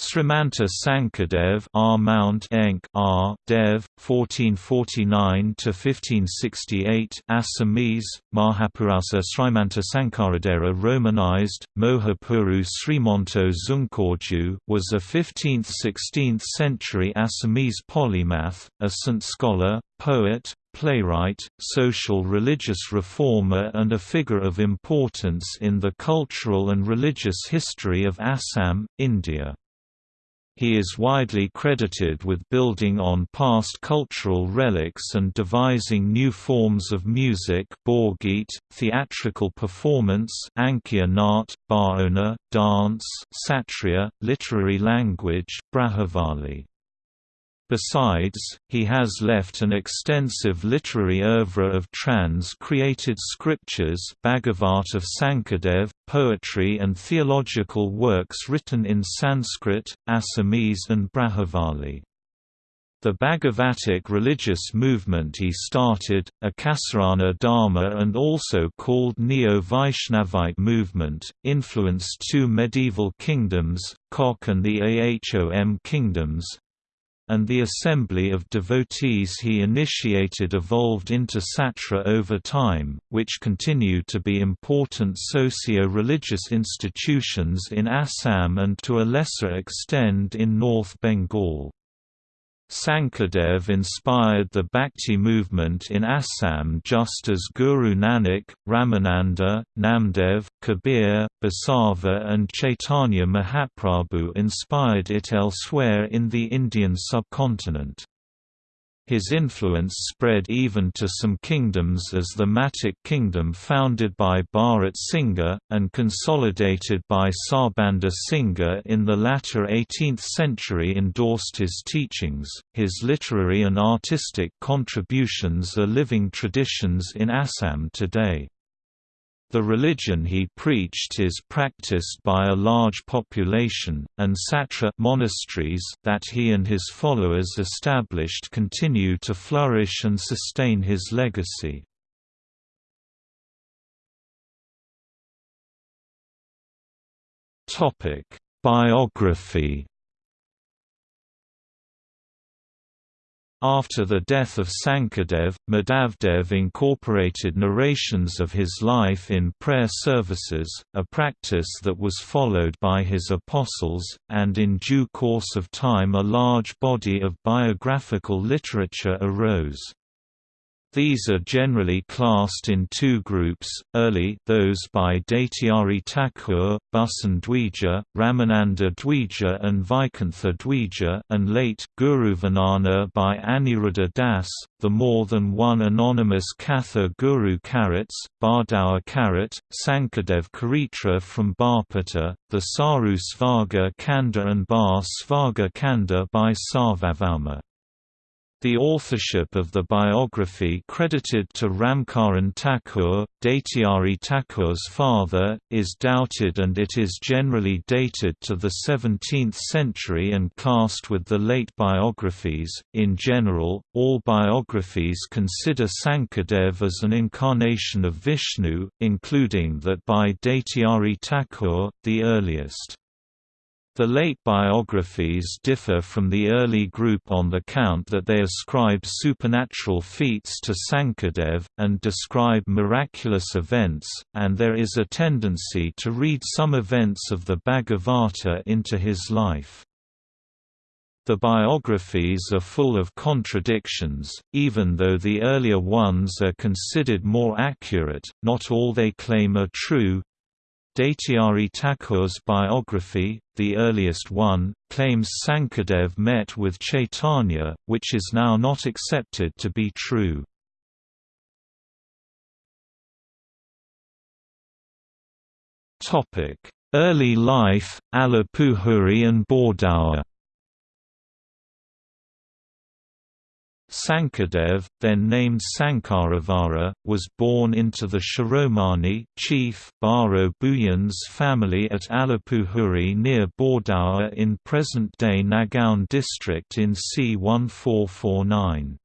Srimanta Sankadev R. Mount Enk R. Dev, 1449–1568 Assamese, Mahapurasa Srimanta Sankaradera Romanized, Mohapuru Srimonto Zungkorju was a 15th–16th century Assamese polymath, a Saint scholar, poet, playwright, social religious reformer and a figure of importance in the cultural and religious history of Assam, India. He is widely credited with building on past cultural relics and devising new forms of music Borgit, theatrical performance Ankia Nat, Bhaona, dance Satriya, literary language Brajavali. Besides, he has left an extensive literary oeuvre of trans-created scriptures Bhagavat of Sankadev, poetry and theological works written in Sanskrit, Assamese and Brajavali. The Bhagavatic religious movement he started, Ekasarana Dharma and also called Neo-Vaishnavite movement, influenced two medieval kingdoms, Kok and the Ahom kingdoms, and the assembly of devotees he initiated evolved into Satra over time, which continue to be important socio-religious institutions in Assam and to a lesser extent in North Bengal. Sankadev inspired the Bhakti movement in Assam just as Guru Nanak, Ramananda, Namdev, Kabir, Basava and Chaitanya Mahaprabhu inspired it elsewhere in the Indian subcontinent. His influence spread even to some kingdoms as the Matic kingdom founded by Bharat Singha, and consolidated by Sarbanda Singha in the latter 18th century endorsed his teachings. His literary and artistic contributions are living traditions in Assam today. The religion he preached is practiced by a large population, and satra monasteries that he and his followers established continue to flourish and sustain his legacy. Biography After the death of Sankadev, Madhavdev incorporated narrations of his life in prayer services, a practice that was followed by his apostles, and in due course of time a large body of biographical literature arose. These are generally classed in two groups, early those by Daityari Thakur, Bhusan Dwija, Ramananda Dwija and Vaikuntha Dwija and late Guruvarnana by Aniruddha Das, the more than one anonymous Katha Guru Karats, Bardawa Karat, Sankadev Karitra from Barpata, the Saru Svaga Kanda and Bar Svaga Kanda by Sarvabhauma. The authorship of the biography credited to Ramkaran Thakur, Daityari Thakur's father, is doubted and it is generally dated to the 17th century and classed with the late biographies. In general, all biographies consider Sankadev as an incarnation of Vishnu, including that by Daityari Thakur, the earliest. The late biographies differ from the early group on the count that they ascribe supernatural feats to Sankadev, and describe miraculous events, and there is a tendency to read some events of the Bhagavata into his life. The biographies are full of contradictions, even though the earlier ones are considered more accurate, not all they claim are true, Daityari Thakur's biography, the earliest one, claims Sankadev met with Chaitanya, which is now not accepted to be true. Early life, Alapuhuri and Bordawa Sankadev, then named Sankaravara, was born into the Shiromani chief Baro Bhuyan's family at Alapuhuri near Bordawa in present-day Nagaon district in c. 1449.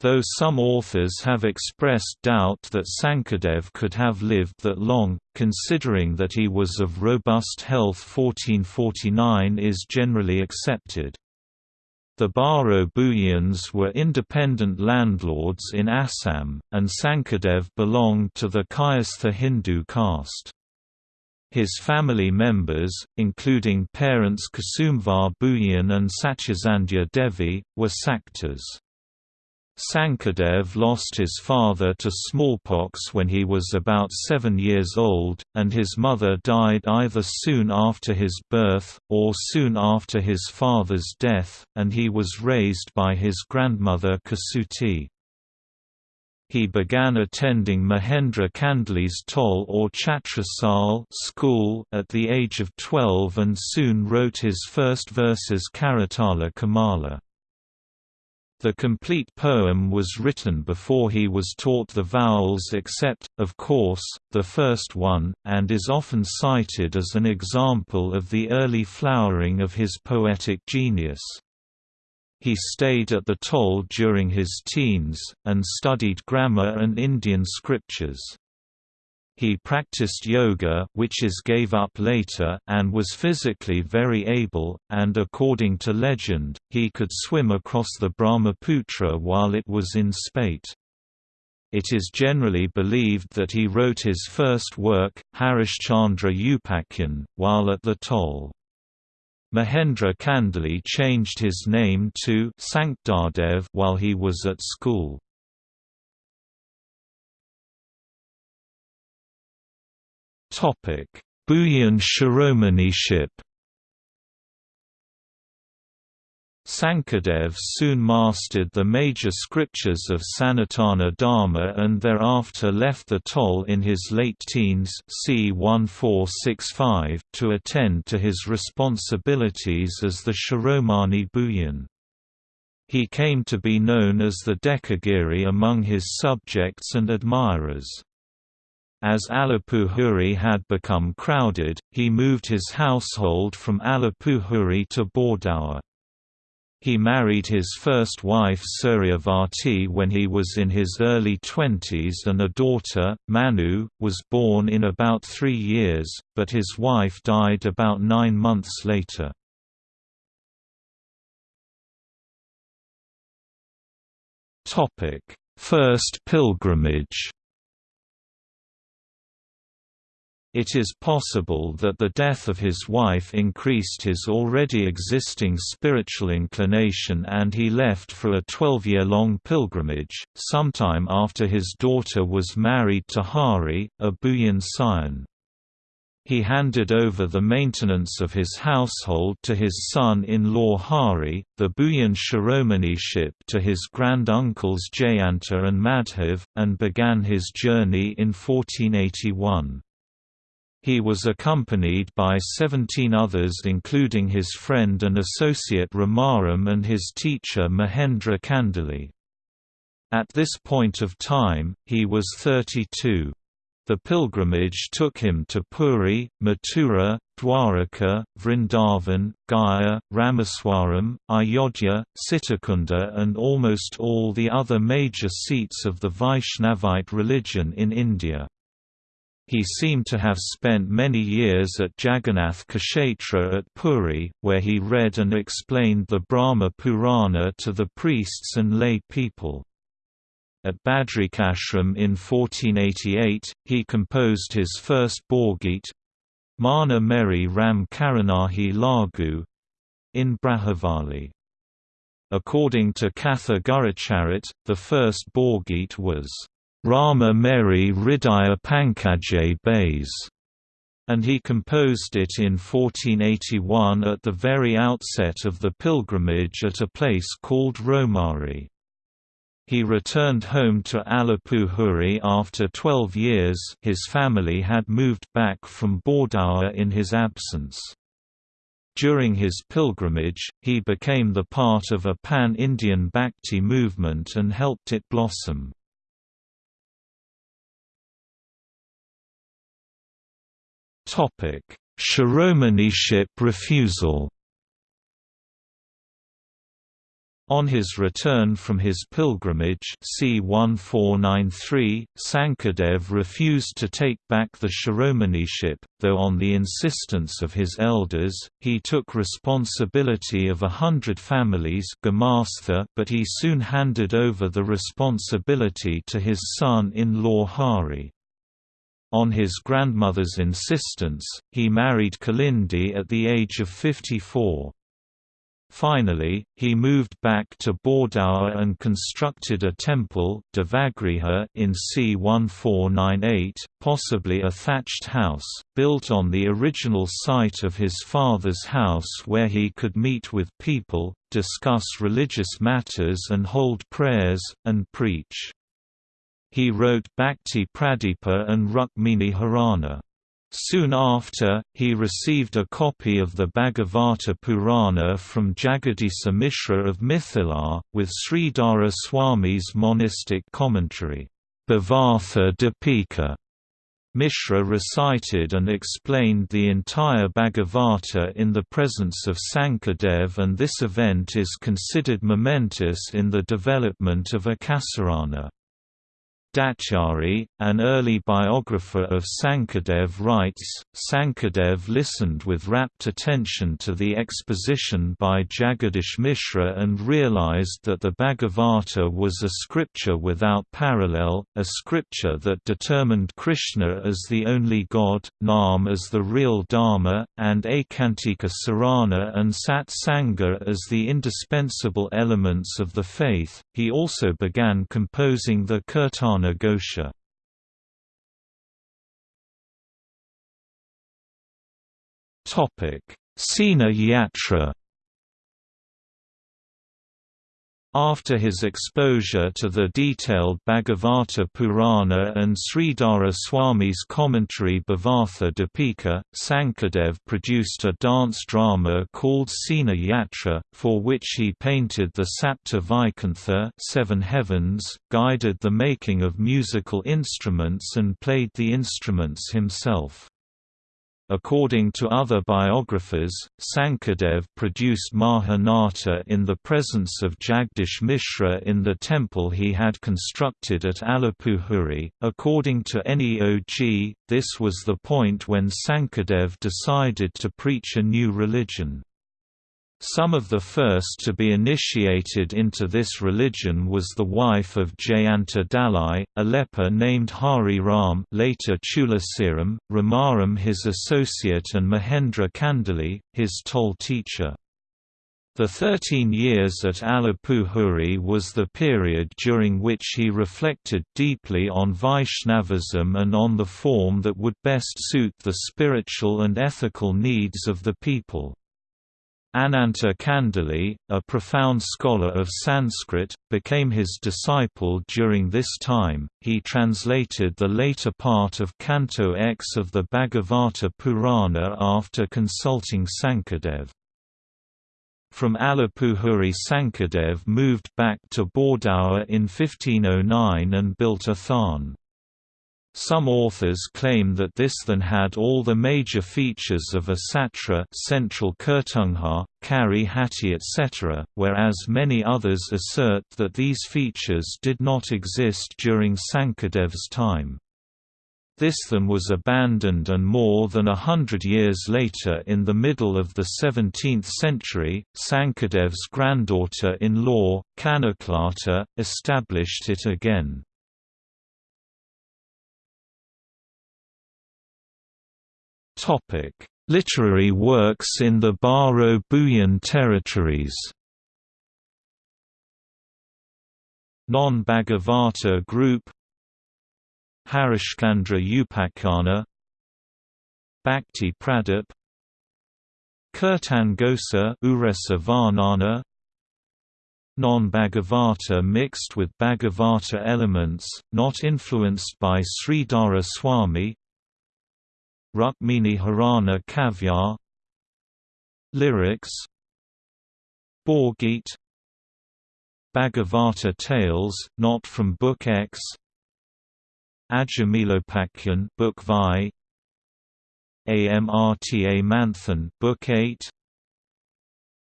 though some authors have expressed doubt that Sankadev could have lived that long, considering that he was of robust health 1449 is generally accepted. The Baro Bhuyans were independent landlords in Assam, and Sankadev belonged to the Kayastha Hindu caste. His family members, including parents Kusumvar Bhuyan and Satyasandhya Devi, were Saktas. Sankadev lost his father to smallpox when he was about seven years old, and his mother died either soon after his birth, or soon after his father's death, and he was raised by his grandmother Kasuti. He began attending Mahendra Kandali's Toll or Chhatrasal school at the age of 12 and soon wrote his first verses Karatala Kamala. The complete poem was written before he was taught the vowels except, of course, the first one, and is often cited as an example of the early flowering of his poetic genius. He stayed at the Toll during his teens, and studied grammar and Indian scriptures. He practiced yoga which is gave up later, and was physically very able, and according to legend, he could swim across the Brahmaputra while it was in spate. It is generally believed that he wrote his first work, Harishchandra Upakyan, while at the toll. Mahendra Kandali changed his name to Sankdadev while he was at school. Topic: Bhuyan Shiromaniship Sankadev soon mastered the major scriptures of Sanatana Dharma and thereafter left the toll in his late teens c. 1465 to attend to his responsibilities as the Shiromani Bhuyan. He came to be known as the Dekagiri among his subjects and admirers. As Alipuhuri had become crowded, he moved his household from Alipuhuri to Bordaur. He married his first wife Suryavati when he was in his early twenties and a daughter, Manu, was born in about three years, but his wife died about nine months later. First pilgrimage It is possible that the death of his wife increased his already existing spiritual inclination and he left for a 12-year-long pilgrimage, sometime after his daughter was married to Hari, a Bhuyan scion. He handed over the maintenance of his household to his son-in-law Hari, the Bhuyan Shiromaniship to his grand-uncles Jayanta and Madhav, and began his journey in 1481. He was accompanied by 17 others including his friend and associate Ramaram and his teacher Mahendra Kandali. At this point of time, he was 32. The pilgrimage took him to Puri, Mathura, Dwaraka, Vrindavan, Gaya, Rameswaram, Ayodhya, Sitakunda and almost all the other major seats of the Vaishnavite religion in India. He seemed to have spent many years at Jagannath Kshetra at Puri, where he read and explained the Brahma Purana to the priests and lay people. At Badrikashram in 1488, he composed his first Borgit Mana Meri Ram Karanahi Lagu in Brajavali. According to Katha Gurucharit, the first Borgit was Rama Meri Hridaya Pankajay Bays, and he composed it in 1481 at the very outset of the pilgrimage at a place called Romari. He returned home to Alipuhuri after 12 years his family had moved back from Bordaur in his absence. During his pilgrimage, he became the part of a pan-Indian Bhakti movement and helped it blossom. Shiromaniship refusal. On his return from his pilgrimage c. 1493, Sankadev refused to take back the Shiromaniship, though on the insistence of his elders, he took responsibility of a hundred families but he soon handed over the responsibility to his son-in-law Hari. On his grandmother's insistence, he married Kalindi at the age of 54. Finally, he moved back to Bardaur and constructed a temple Devagriha in c. 1498, possibly a thatched house, built on the original site of his father's house where he could meet with people, discuss religious matters and hold prayers, and preach. He wrote Bhakti Pradipa and Rukmini Harana. Soon after, he received a copy of the Bhagavata Purana from Jagadisa Mishra of Mithila, with Sridhara Swami's monistic commentary, Bhavartha Dipika. Mishra recited and explained the entire Bhagavata in the presence of Sankadev and this event is considered momentous in the development of Ekasarana. Daityari, an early biographer of Sankadev writes, Sankadev listened with rapt attention to the exposition by Jagadish Mishra and realized that the Bhagavata was a scripture without parallel, a scripture that determined Krishna as the only God, Nam as the real Dharma, and Ekantika Sarana and Sat Sangha as the indispensable elements of the faith. He also began composing the Kirtana Ghosha. Topic: Sena Yatra After his exposure to the detailed Bhagavata Purana and Sridhara Swami's commentary Bhavartha Dipika, Sankadev produced a dance drama called Sena Yatra, for which he painted the Sapta Vaikuntha seven heavens, guided the making of musical instruments and played the instruments himself. According to other biographers, Sankadev produced Mahanata in the presence of Jagdish Mishra in the temple he had constructed at Alapuhuri. According to NEOG, this was the point when Sankadev decided to preach a new religion. Some of the first to be initiated into this religion was the wife of Jayanta Dalai, a leper named Hari Ram later Chulasiram, Ramaram his associate and Mahendra Kandali, his toll teacher. The 13 years at Alapuhuri was the period during which he reflected deeply on Vaishnavism and on the form that would best suit the spiritual and ethical needs of the people. Ananta Kandali, a profound scholar of Sanskrit, became his disciple during this time. He translated the later part of Canto X of the Bhagavata Purana after consulting Sankadev. From Alapuhuri Sankadev moved back to Bardaur in 1509 and built a tharn. Some authors claim that this then had all the major features of a satra central Kirtungha, Kari Hati etc., whereas many others assert that these features did not exist during Sankadev's time. This then was abandoned and more than a hundred years later in the middle of the 17th century, Sankadev's granddaughter-in-law, Kanaklata, established it again. Literary works in the Baro Bhuyan territories. Non-Bhagavata group. Harishchandra Upakhana Bhakti Pradip. Kirtan Gosa Uresa Varnana Non-Bhagavata mixed with Bhagavata elements, not influenced by Sridhara Swami Rukmini Harana Kavya Lyrics. Borgit. Bhagavata Tales, not from Book X. Ajamilopakyan Book Vi Amrta Manthan Book 8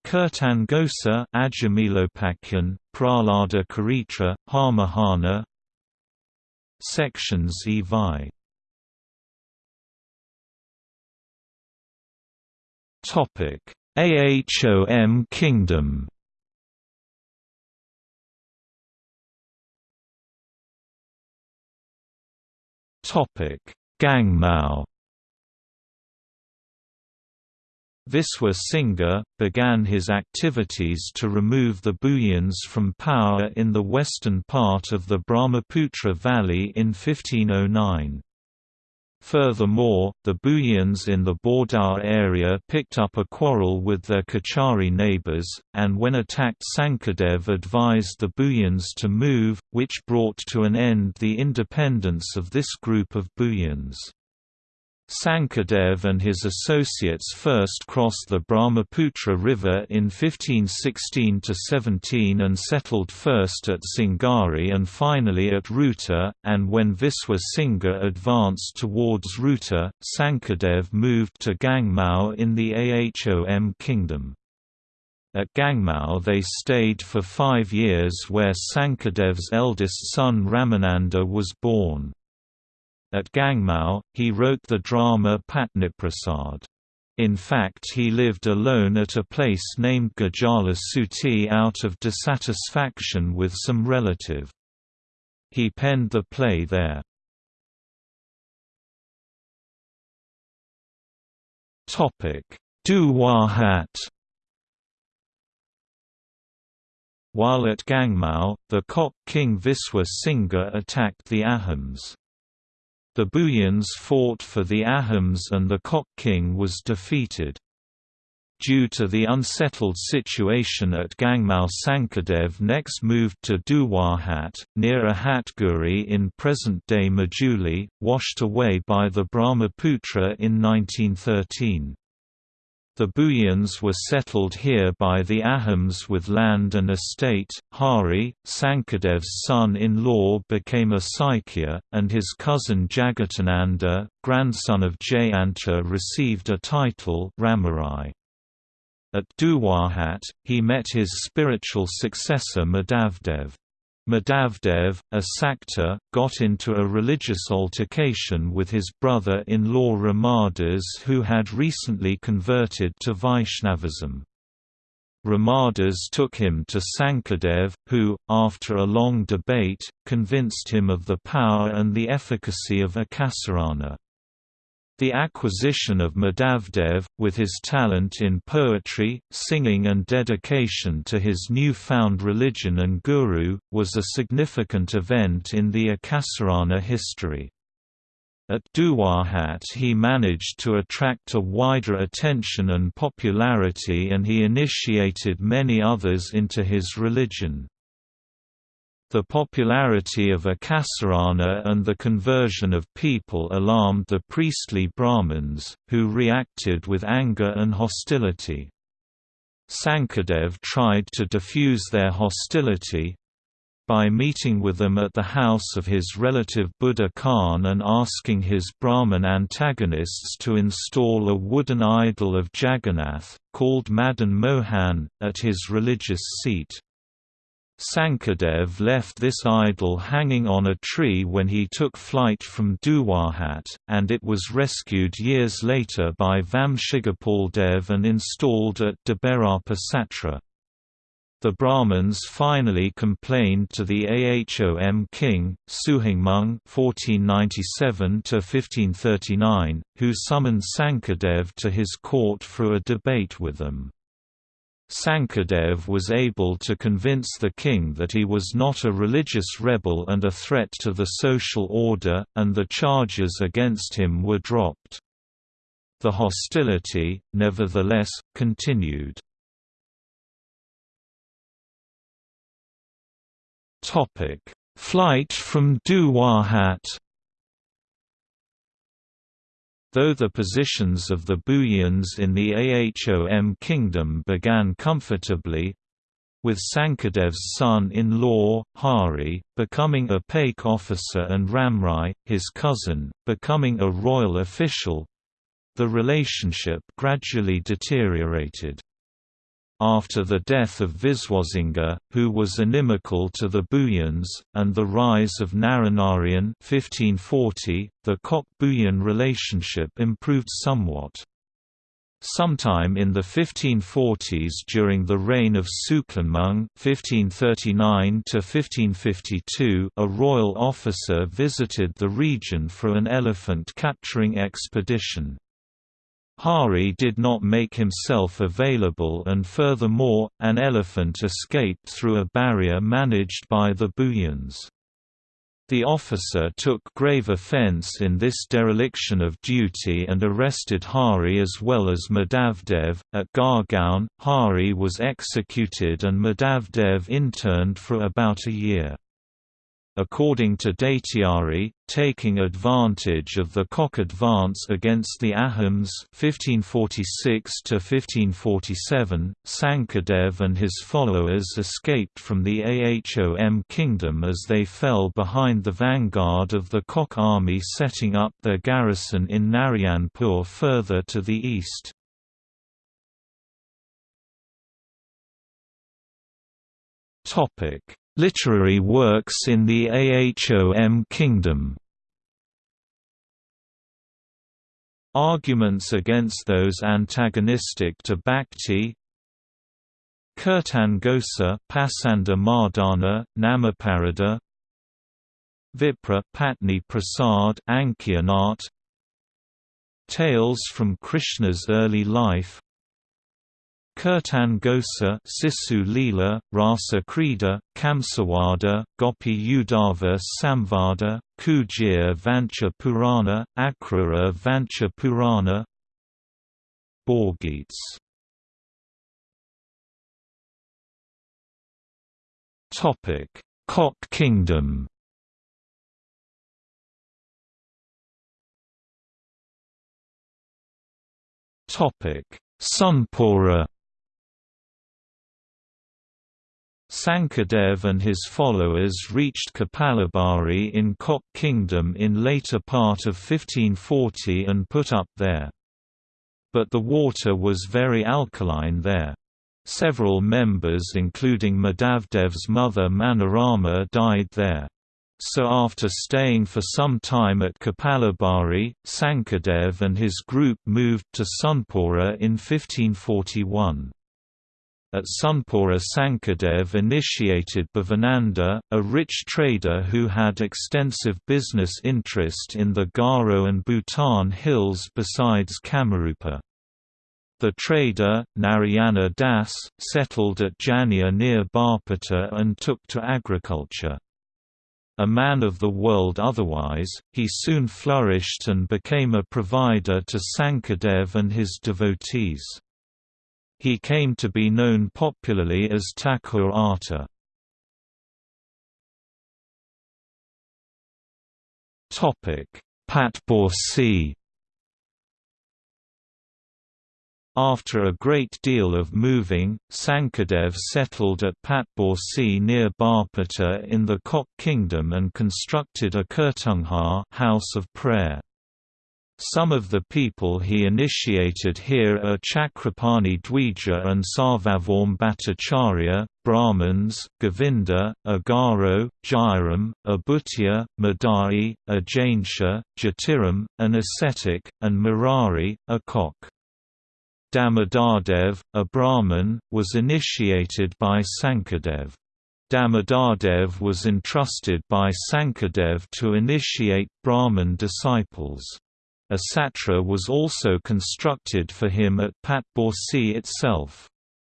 Kirtangosa Ajamilopakyan, Pralada Karitra, Harmahana. Sections Evi Ahom Kingdom Topic: Gangmao Viswa Singha, began his activities to remove the Bhuyans from power in the western part of the Brahmaputra Valley in 1509. Furthermore, the Bhuyans in the Bordar area picked up a quarrel with their Kachari neighbors, and when attacked Sankadev advised the Bhuyans to move, which brought to an end the independence of this group of Bhuyans. Sankadev and his associates first crossed the Brahmaputra River in 1516–17 and settled first at Singari and finally at Ruta, and when Viswa Singha advanced towards Ruta, Sankadev moved to Gangmao in the Ahom kingdom. At Gangmao they stayed for five years where Sankadev's eldest son Ramananda was born. At Gangmao, he wrote the drama Patniprasad. In fact he lived alone at a place named Gajala Suti out of dissatisfaction with some relative. He penned the play there. Duwahat While at Gangmao, the Kok king Viswa Singha attacked the Ahoms. The Bhuyans fought for the Ahoms and the Kok king was defeated. Due to the unsettled situation at Gangmao Sankadev next moved to Duwahat, near Ahatguri in present-day Majuli, washed away by the Brahmaputra in 1913. The Bhuyans were settled here by the Ahoms with land and estate. Hari, Sankadev's son-in-law became a Saikya, and his cousin Jagatananda, grandson of Jayanta received a title Ramarai. At Duwahat, he met his spiritual successor Madhavdev. Madhavdev, a Sakta, got into a religious altercation with his brother-in-law Ramadas who had recently converted to Vaishnavism. Ramadas took him to Sankadev, who, after a long debate, convinced him of the power and the efficacy of Ekasarana. The acquisition of Madhavdev, with his talent in poetry, singing and dedication to his new-found religion and guru, was a significant event in the Ekasarana history. At Duwahat he managed to attract a wider attention and popularity and he initiated many others into his religion. The popularity of Ekasarana and the conversion of people alarmed the priestly Brahmins, who reacted with anger and hostility. Sankadev tried to diffuse their hostility, by meeting with them at the house of his relative Buddha Khan and asking his Brahmin antagonists to install a wooden idol of Jagannath, called Madan Mohan, at his religious seat. Sankadev left this idol hanging on a tree when he took flight from Duwahat, and it was rescued years later by Vamshigopaldev and installed at Debarapa Satra. The Brahmins finally complained to the Ahom king, Suhingmung (1497–1539), who summoned Sankadev to his court for a debate with them. Sankadev was able to convince the king that he was not a religious rebel and a threat to the social order, and the charges against him were dropped. The hostility, nevertheless, continued. Flight from Duwahat Though the positions of the Bhuyans in the Ahom kingdom began comfortably, with Sankadev's son-in-law, Hari, becoming a Paik officer and Ramrai, his cousin, becoming a royal official, the relationship gradually deteriorated. After the death of Viswasinghe, who was inimical to the Bhuyans, and the rise of Naranarayan 1540, the Kok-Bhuyan relationship improved somewhat. Sometime in the 1540s during the reign of Suklenmung (1539–1552), a royal officer visited the region for an elephant capturing expedition. Hari did not make himself available and furthermore, an elephant escaped through a barrier managed by the Bhuyans. The officer took grave offense in this dereliction of duty and arrested Hari as well as Madhavdev. At Gargaon, Hari was executed and Madhavdev interned for about a year according to Daityari, taking advantage of the Kok advance against the Ahoms 1546–1547, Sankadev and his followers escaped from the Ahom kingdom as they fell behind the vanguard of the Kok army setting up their garrison in Narayanpur further to the east. Topic Literary works in the Ahom kingdom. Arguments against those antagonistic to Bhakti Kirtan Ghosa Pasanda Mardana, Namaparada Vipra Patni Prasad Ankyanat Tales from Krishna's early life Kirtan Ghosa Sisu Leela, Rasa Krida, Kamsawada, Gopi Udava Samvada, Kujir Vancha Purana, Akrura Vancha Purana. Borgeets Kok Kingdom. Sonpura Sankadev and his followers reached Kapalabhari in Kok Kingdom in later part of 1540 and put up there. But the water was very alkaline there. Several members including Madhavdev's mother Manorama died there. So after staying for some time at Kapalabhari, Sankadev and his group moved to Sonpura in 1541. At Sonpura Sankadev initiated Bhavananda, a rich trader who had extensive business interest in the Garo and Bhutan hills besides Kamarupa. The trader, Narayana Das, settled at Jania near Barpeta and took to agriculture. A man of the world otherwise, he soon flourished and became a provider to Sankadev and his devotees. He came to be known popularly as Thakur Ata. Patborsi After a great deal of moving, Sankadev settled at Patborsi near Barpeta in the Kok kingdom and constructed a Kirtunghar house of prayer. Some of the people he initiated here are Chakrapani Dwija and Sarvabhauma Bhattacharya, Brahmins, Govinda, Agaro, Jairam, Abhutya, Madai, a Jainsha, Jatiram, an ascetic, and Murari, a cock. Damodardev, a Brahmin, was initiated by Sankadev. Damodardev was entrusted by Sankadev to initiate Brahmin disciples. A satra was also constructed for him at Patborsi itself.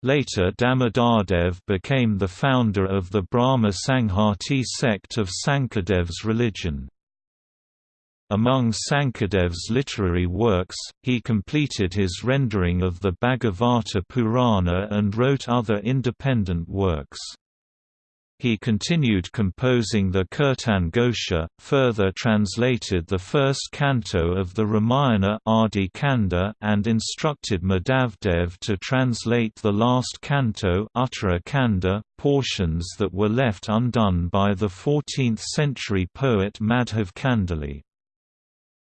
Later Damodardev became the founder of the Brahma Sanghati sect of Sankadev's religion. Among Sankadev's literary works, he completed his rendering of the Bhagavata Purana and wrote other independent works. He continued composing the Kirtan Gosha, further translated the first canto of the Ramayana Adi Kanda and instructed Madhavdev to translate the last canto Uttara Kanda, portions that were left undone by the 14th-century poet Madhav Kandali.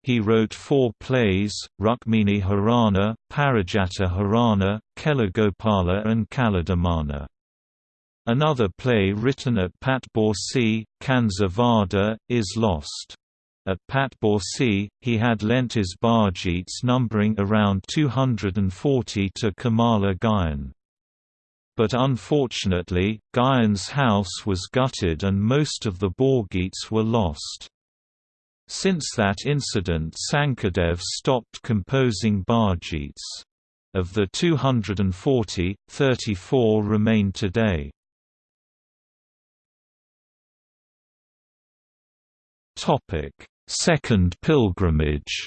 He wrote four plays, Rukmini Harana, Parijata Harana, Kelagopala and Kaladamana. Another play written at Patborsi, Kanza Vada, is lost. At Pat Patborsi, he had lent his Bargeets numbering around 240 to Kamala Guyan. But unfortunately, Guyan's house was gutted and most of the Borgeets were lost. Since that incident Sankadev stopped composing Bargeets. Of the 240, 34 remain today. Second pilgrimage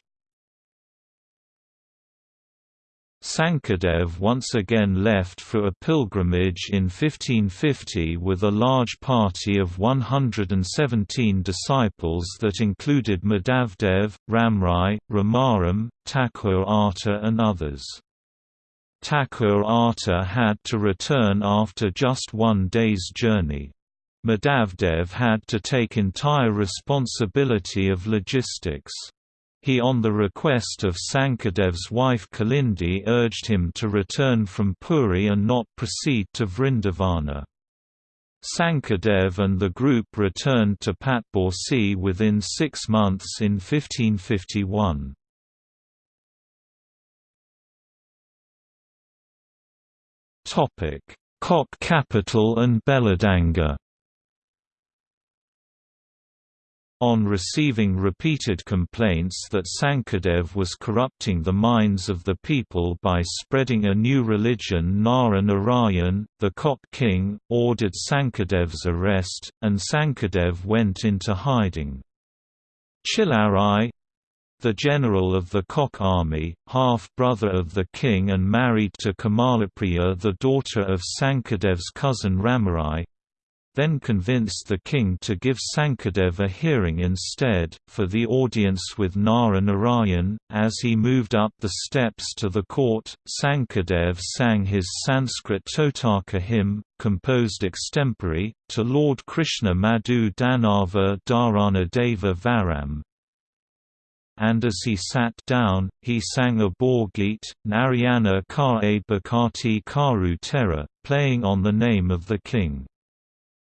Sankadev once again left for a pilgrimage in 1550 with a large party of 117 disciples that included Madhavdev, Ramrai, Ramaram, Thakur Ata and others. Thakur Ata had to return after just one day's journey. Madhavdev had to take entire responsibility of logistics. He on the request of Sankadev's wife Kalindi urged him to return from Puri and not proceed to Vrindavana. Sankadev and the group returned to Patborsi within six months in 1551. Kok capital and Belladanga On receiving repeated complaints that Sankadev was corrupting the minds of the people by spreading a new religion Nara Narayan, the Kok king, ordered Sankadev's arrest, and Sankadev went into hiding. Chilarai the general of the Kok army, half-brother of the king and married to Kamalapriya the daughter of Sankadev's cousin Ramarai, then convinced the king to give Sankadev a hearing instead, for the audience with Nara Narayan. As he moved up the steps to the court, Sankadev sang his Sanskrit Totaka hymn, composed extempore, to Lord Krishna Madhu Danava Dharana Deva Varam, and as he sat down, he sang a Borgeet, Narayana Ka E Bhakati Karu Terra, playing on the name of the king.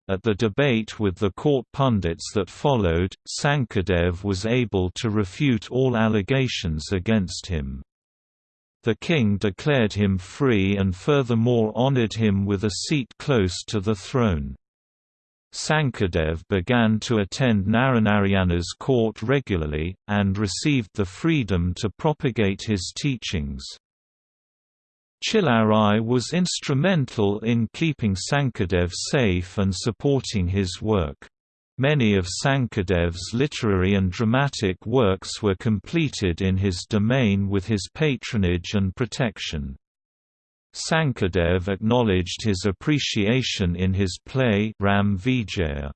At the debate with the court pundits that followed, Sankadev was able to refute all allegations against him. The king declared him free and furthermore honored him with a seat close to the throne. Sankadev began to attend Naranarayana's court regularly, and received the freedom to propagate his teachings. Chilarai was instrumental in keeping Sankadev safe and supporting his work. Many of Sankadev's literary and dramatic works were completed in his domain with his patronage and protection. Sankadev acknowledged his appreciation in his play Ram Vijaya.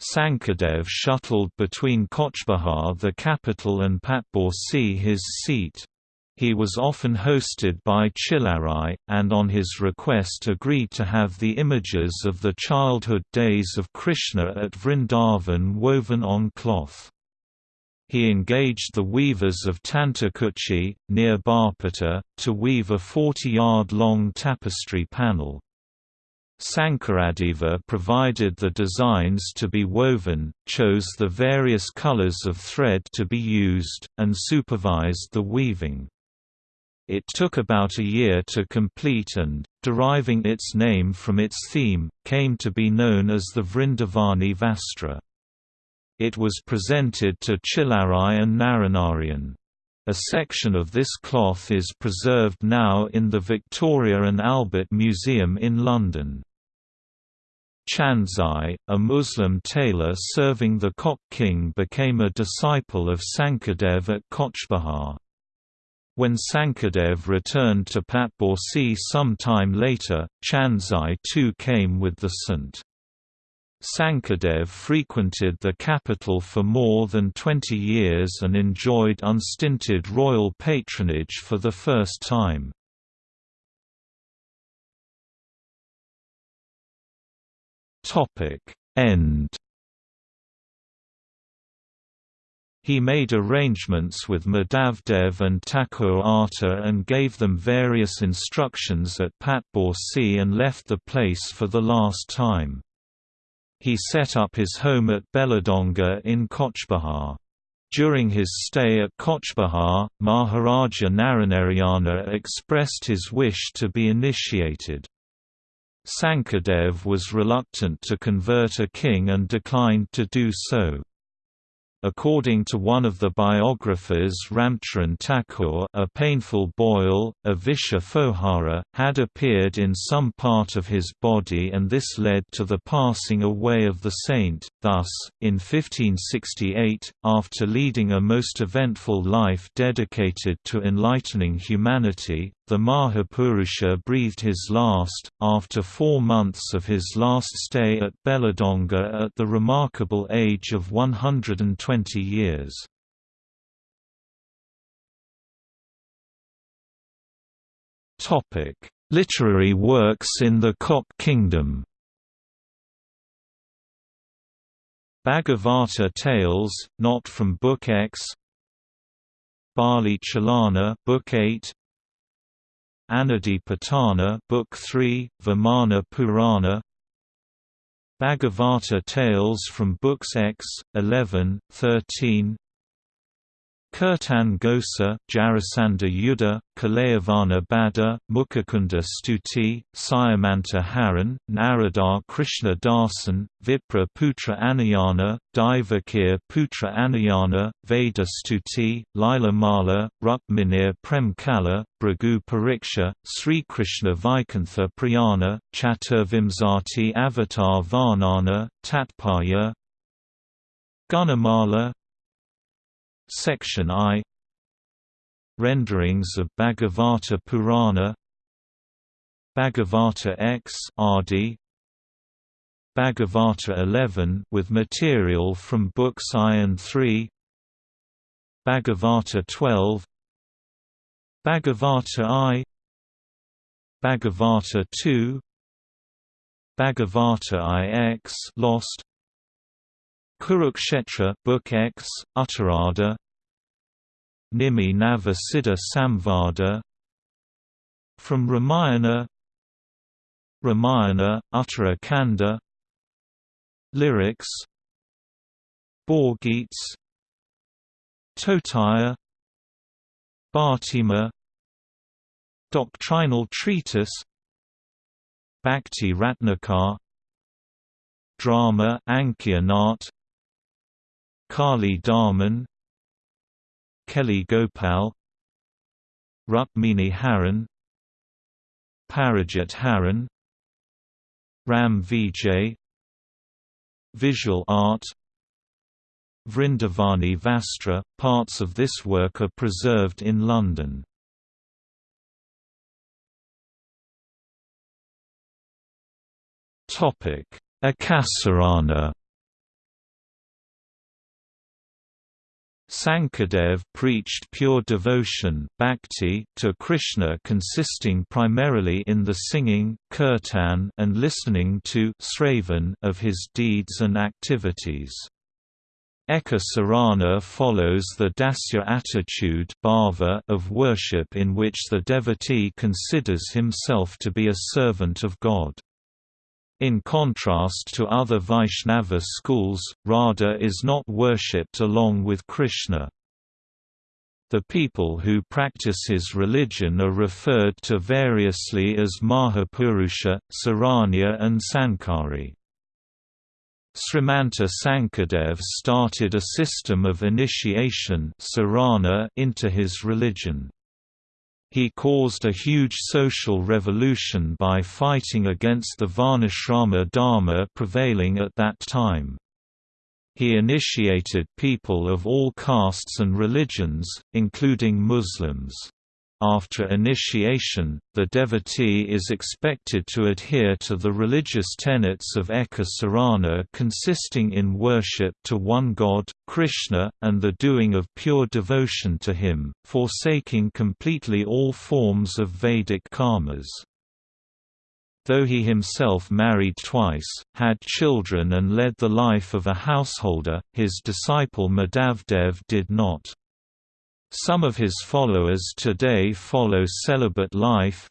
Sankadev shuttled between Kochbihar the capital and Patborsi his seat. He was often hosted by Chilarai, and on his request agreed to have the images of the childhood days of Krishna at Vrindavan woven on cloth. He engaged the weavers of Tantakuchi, near Barpeta, to weave a 40-yard-long tapestry panel. Sankaradeva provided the designs to be woven, chose the various colors of thread to be used, and supervised the weaving. It took about a year to complete and, deriving its name from its theme, came to be known as the Vrindavani Vastra. It was presented to Chilarai and Naranarayan. A section of this cloth is preserved now in the Victoria and Albert Museum in London. Chandzai, a Muslim tailor serving the Kok king became a disciple of Sankadev at Kochbihar. When Sankadev returned to Patborsi some time later, Chandzai too came with the Sant. Sankadev frequented the capital for more than 20 years and enjoyed unstinted royal patronage for the first time. End He made arrangements with Madhavdev and Thakur Ata and gave them various instructions at Patborsi and left the place for the last time. He set up his home at Belladonga in Cochbahar. During his stay at Cochbahar, Maharaja Naranarayana expressed his wish to be initiated. Sankadev was reluctant to convert a king and declined to do so. According to one of the biographers Ramcharan Thakur a painful boil, a visha fohara, had appeared in some part of his body and this led to the passing away of the saint. Thus, in 1568, after leading a most eventful life dedicated to enlightening humanity, the Mahapurusha breathed his last, after four months of his last stay at Bheladonga at the remarkable age of 120 years. Literary works in the Koch Kingdom Bhagavata Tales, not from Book X Bali Chalana Book 8 Anadipatana Book 3, Vimana Purana. Bhagavata Tales from Books X, 11, 13 Kirtan Ghosa, Jarasandha Yuddha, Kalayavana Bada, Mukhakunda Stuti, Syamanta Haran, Narada Krishna Dasan, Vipra Putra Anayana, Daivakir Putra Anayana, Veda Stuti, Lila Mala, Rukminir Premkala, Bhrigu Pariksha, Sri Krishna Vaikantha Priyana, Chaturvimsati Avatar Varnana, Tatpaya Gunamala, Section I. Renderings of Bhagavata Purana. Bhagavata X RD Bhagavata 11 with material from books I and III Bhagavata 12 Bhagavata I. Bhagavata 2 Bhagavata IX Lost Kurukshetra Book X, Uttarada Nimi Nava Siddha Samvada. From Ramayana. Ramayana, Uttara Kanda Lyrics. Bhorgits Totaya Bhatima Doctrinal treatise. Bhakti Ratnakar. Drama Ankiya Nat Kali Darman Keli Gopal Rukmini Haran Parijat Haran Ram Vijay Visual art Vrindavani Vastra – Parts of this work are preserved in London. Ekasarana Sankardev preached pure devotion bhakti to Krishna consisting primarily in the singing kirtan and listening to sravan of his deeds and activities. Eka Sarana follows the dasya attitude of worship in which the devotee considers himself to be a servant of God. In contrast to other Vaishnava schools, Radha is not worshipped along with Krishna. The people who practice his religion are referred to variously as Mahapurusha, Saranya and Sankari. Srimanta Sankardev started a system of initiation into his religion. He caused a huge social revolution by fighting against the Varnashrama Dharma prevailing at that time. He initiated people of all castes and religions, including Muslims. After initiation, the devotee is expected to adhere to the religious tenets of Eka Sarana consisting in worship to one God, Krishna, and the doing of pure devotion to him, forsaking completely all forms of Vedic karmas. Though he himself married twice, had children and led the life of a householder, his disciple Madhavdev did not. Some of his followers today follow celibate life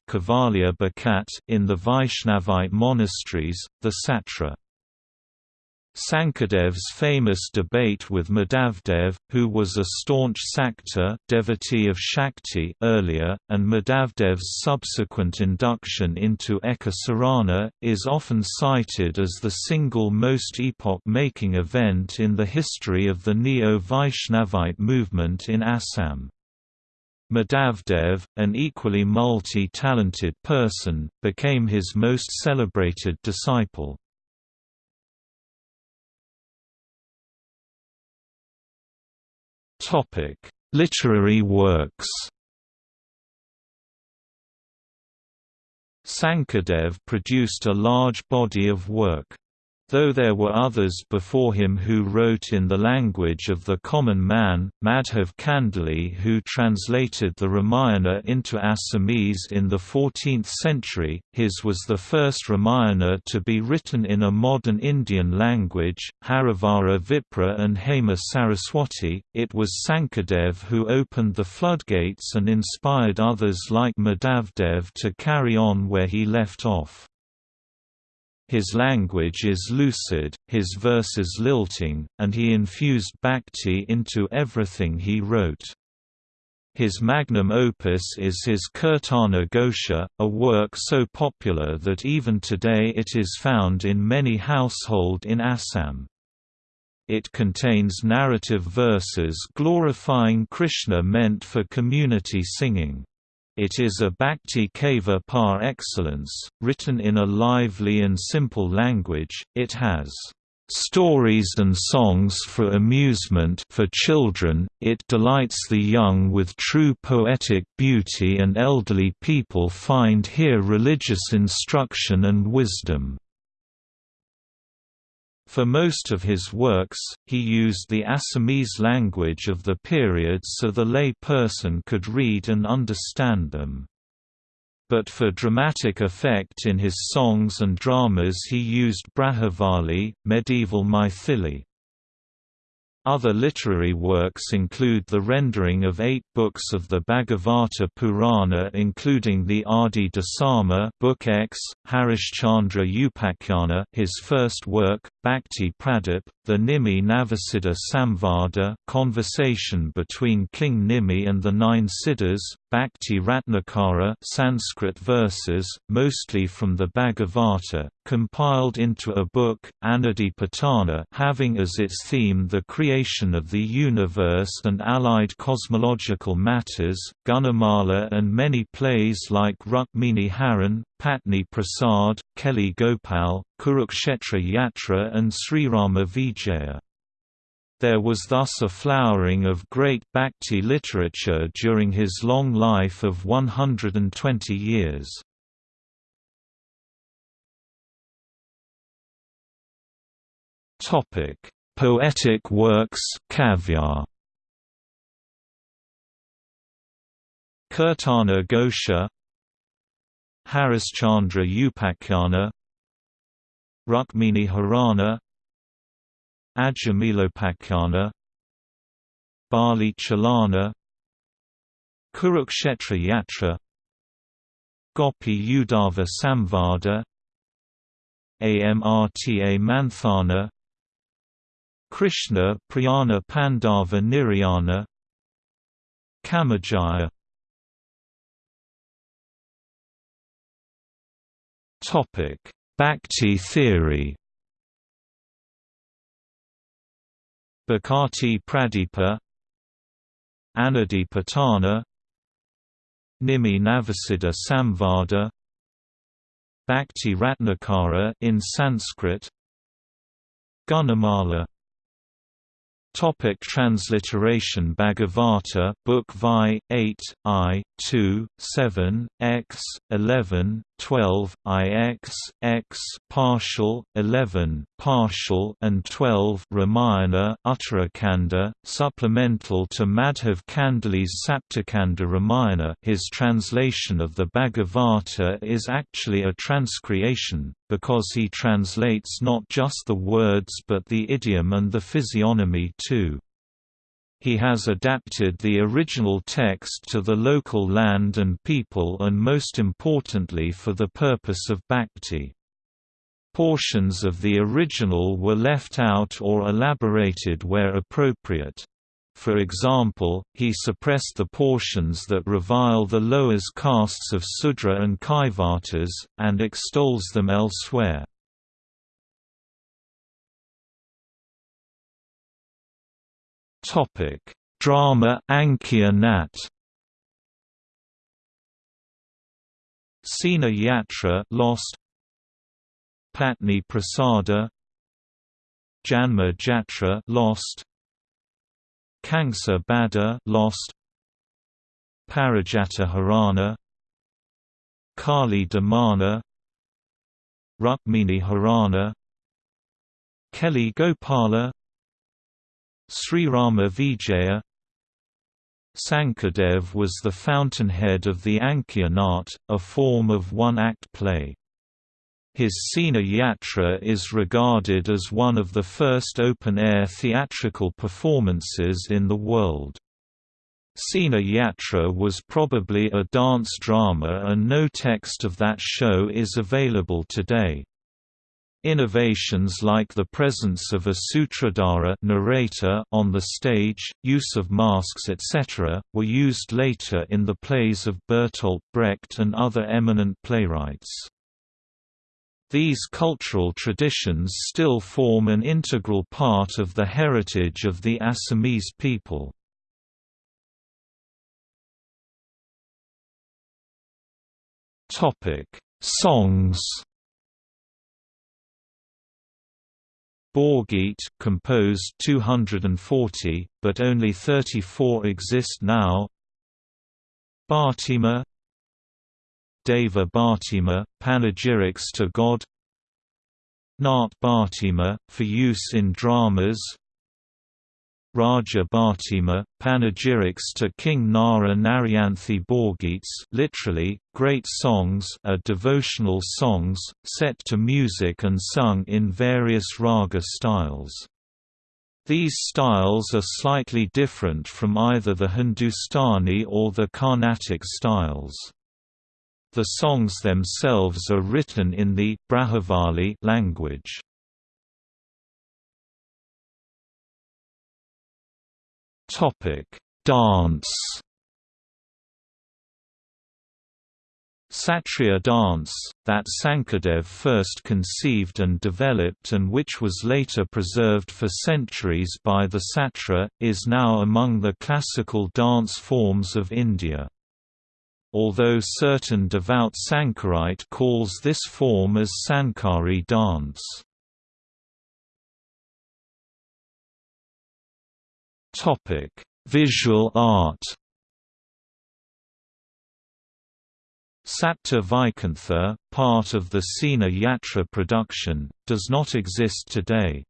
in the Vaishnavite monasteries, the Satra. Sankardev's famous debate with Madhavdev, who was a staunch Sakta devotee of Shakti earlier, and Madhavdev's subsequent induction into Ekasarana, is often cited as the single most epoch-making event in the history of the Neo-Vaishnavite movement in Assam. Madhavdev, an equally multi-talented person, became his most celebrated disciple. Literary works. Sankardev produced a large body of work. Though there were others before him who wrote in the language of the common man, Madhav Kandali who translated the Ramayana into Assamese in the 14th century, his was the first Ramayana to be written in a modern Indian language, Harivara Vipra and Hema Saraswati. It was Sankardev who opened the floodgates and inspired others like Madhavdev to carry on where he left off. His language is lucid, his verses lilting, and he infused bhakti into everything he wrote. His magnum opus is his Kirtana Ghosha, a work so popular that even today it is found in many household in Assam. It contains narrative verses glorifying Krishna meant for community singing. It is a bhakti kava par excellence, written in a lively and simple language. It has stories and songs for amusement for children. It delights the young with true poetic beauty and elderly people find here religious instruction and wisdom. For most of his works, he used the Assamese language of the period so the lay person could read and understand them. But for dramatic effect in his songs and dramas he used Brajavali, medieval Maithili. Other literary works include the rendering of eight books of the Bhagavata Purana including the Adi Dasama Book X, Harishchandra Upakhyana his first work, Bhakti Pradip, the Nimi Navasiddha Samvada conversation between King Nimi and the Nine Siddhas, Bhakti Ratnakara Sanskrit verses, mostly from the Bhagavata, compiled into a book, Anadipatana having as its theme the creation of the universe and allied cosmological matters, Gunamala and many plays like Rukmini Haran, Patni Prasad, Keli Gopal, Kurukshetra Yatra and Srirama Vijaya. There was thus a flowering of great Bhakti literature during his long life of 120 years. Poetic works Kavya. Kirtana Ghosha Harishchandra Upakhyana Rukmini Harana Ajamilopakhyana Bali Chalana Kurukshetra Yatra Gopi Uddhava Samvada Amrta Manthana Krishna Priyana Pandava Nirayana Kamajaya Bhakti theory. Bhakti Pradipa Anadipatana Nimi Navasiddha Samvada Bhakti Ratnakara in Sanskrit Gunamala. Topic transliteration Bhagavata Book Vi 8 I 2 7 X 11 12, IX, X partial, 11, partial and 12 Ramayana Uttarakanda, supplemental to Madhav Kandali's Saptakanda Ramayana his translation of the Bhagavata is actually a transcreation, because he translates not just the words but the idiom and the physiognomy too. He has adapted the original text to the local land and people and most importantly for the purpose of bhakti. Portions of the original were left out or elaborated where appropriate. For example, he suppressed the portions that revile the lowest castes of Sudra and Kaivartas, and extols them elsewhere. Topic: Drama Ankiya Nat. Sena Yatra Lost. Patni Prasada. Janma Jatra Lost. Kangsa Bada Lost. Parijata Harana. Kali Damana. Rukmini Harana. Keli Gopala Sri Rama Vijaya Sankardev was the fountainhead of the Ankiya Nat, a form of one-act play. His Sena Yatra is regarded as one of the first open-air theatrical performances in the world. Sena Yatra was probably a dance drama and no text of that show is available today. Innovations like the presence of a sutradhara narrator on the stage, use of masks etc., were used later in the plays of Bertolt Brecht and other eminent playwrights. These cultural traditions still form an integral part of the heritage of the Assamese people. Songs Borgit composed 240, but only 34 exist now. Bhatima Deva Bhatima, panegyrics to God. Nart Bhatima, for use in dramas Raja Bhatima, panegyrics to King Nara Naryanthi Borgits literally, great songs are devotional songs, set to music and sung in various raga styles. These styles are slightly different from either the Hindustani or the Carnatic styles. The songs themselves are written in the Brajavali language. Topic: Dance. Satriya dance, that Sankardev first conceived and developed and which was later preserved for centuries by the Satra, is now among the classical dance forms of India. Although certain devout Sankarite calls this form as Sankari dance. Topic: Visual art. Vaikuntha, part of the Sena Yatra production, does not exist today.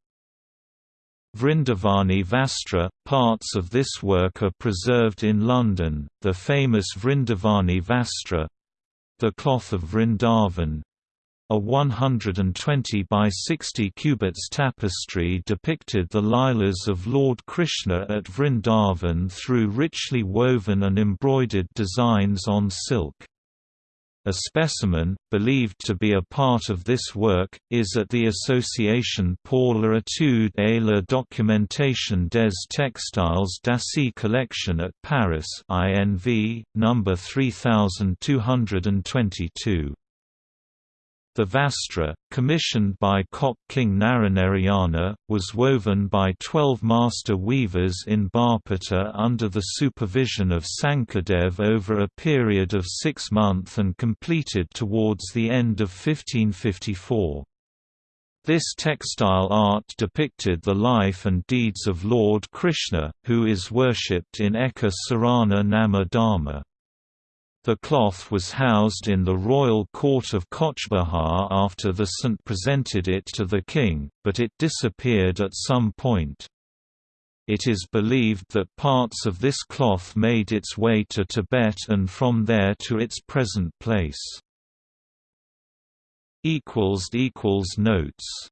Vrindavani Vastra, parts of this work are preserved in London, the famous Vrindavani Vastra the cloth of Vrindavan, a 120 by 60 cubits tapestry depicted the Lilas of Lord Krishna at Vrindavan through richly woven and embroidered designs on silk. A specimen, believed to be a part of this work, is at the Association pour l'étude et la documentation des textiles d'Asie collection at Paris INV, number 3222. The Vastra, commissioned by Koch King Naranarayana, was woven by twelve master weavers in Barpeta under the supervision of Sankardev over a period of six months and completed towards the end of 1554. This textile art depicted the life and deeds of Lord Krishna, who is worshipped in Eka Sarana Nama Dharma. The cloth was housed in the royal court of Cooch Behar after the saint presented it to the king, but it disappeared at some point. It is believed that parts of this cloth made its way to Tibet and from there to its present place. Notes